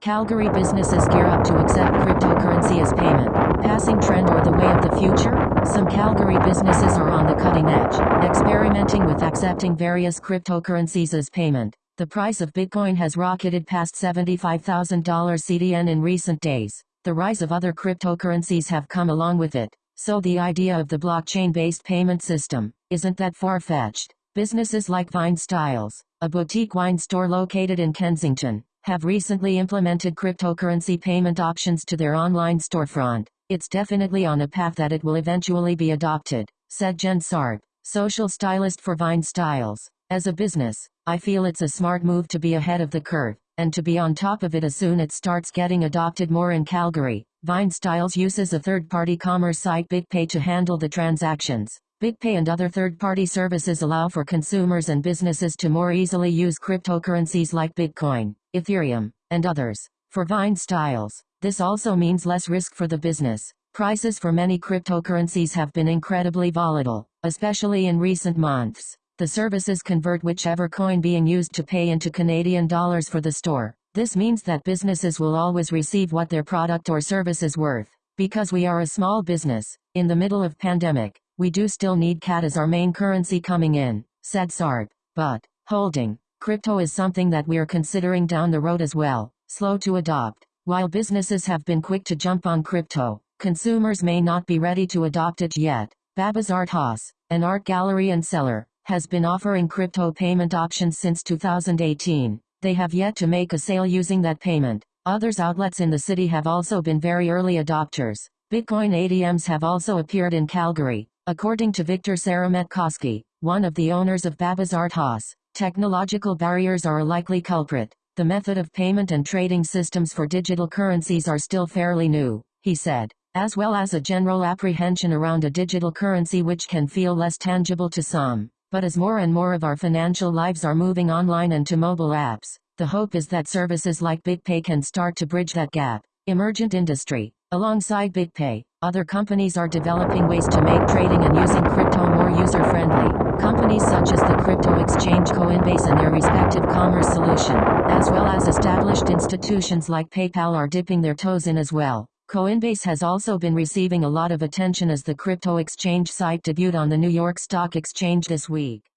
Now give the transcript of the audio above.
Calgary businesses gear up to accept cryptocurrency as payment. Passing trend or the way of the future? Some Calgary businesses are on the cutting edge, experimenting with accepting various cryptocurrencies as payment. The price of Bitcoin has rocketed past $75,000 CDN in recent days. The rise of other cryptocurrencies have come along with it. So the idea of the blockchain-based payment system isn't that far-fetched. Businesses like Vine Styles, a boutique wine store located in Kensington, have recently implemented cryptocurrency payment options to their online storefront. It's definitely on a path that it will eventually be adopted, said Jen Sarp, social stylist for Vine Styles. As a business, I feel it's a smart move to be ahead of the curve, and to be on top of it as soon as it starts getting adopted more in Calgary. Vine Styles uses a third-party commerce site BitPay to handle the transactions. BitPay and other third-party services allow for consumers and businesses to more easily use cryptocurrencies like Bitcoin, Ethereum, and others. For Vine Styles, this also means less risk for the business. Prices for many cryptocurrencies have been incredibly volatile, especially in recent months. The services convert whichever coin being used to pay into Canadian dollars for the store. This means that businesses will always receive what their product or service is worth. Because we are a small business, in the middle of pandemic, we do still need CAD as our main currency coming in, said Sarp. But, holding, crypto is something that we're considering down the road as well, slow to adopt. While businesses have been quick to jump on crypto, consumers may not be ready to adopt it yet. Babas Art Haus, an art gallery and seller, has been offering crypto payment options since 2018. They have yet to make a sale using that payment. Others outlets in the city have also been very early adopters. Bitcoin ATMs have also appeared in Calgary, According to Victor Sarametkoski, one of the owners of Babas Art Haus, technological barriers are a likely culprit. The method of payment and trading systems for digital currencies are still fairly new, he said, as well as a general apprehension around a digital currency which can feel less tangible to some. But as more and more of our financial lives are moving online and to mobile apps, the hope is that services like BitPay can start to bridge that gap. Emergent industry. Alongside BitPay, other companies are developing ways to make trading and using crypto more user-friendly. Companies such as the crypto exchange Coinbase and their respective commerce solution, as well as established institutions like PayPal are dipping their toes in as well. Coinbase has also been receiving a lot of attention as the crypto exchange site debuted on the New York Stock Exchange this week.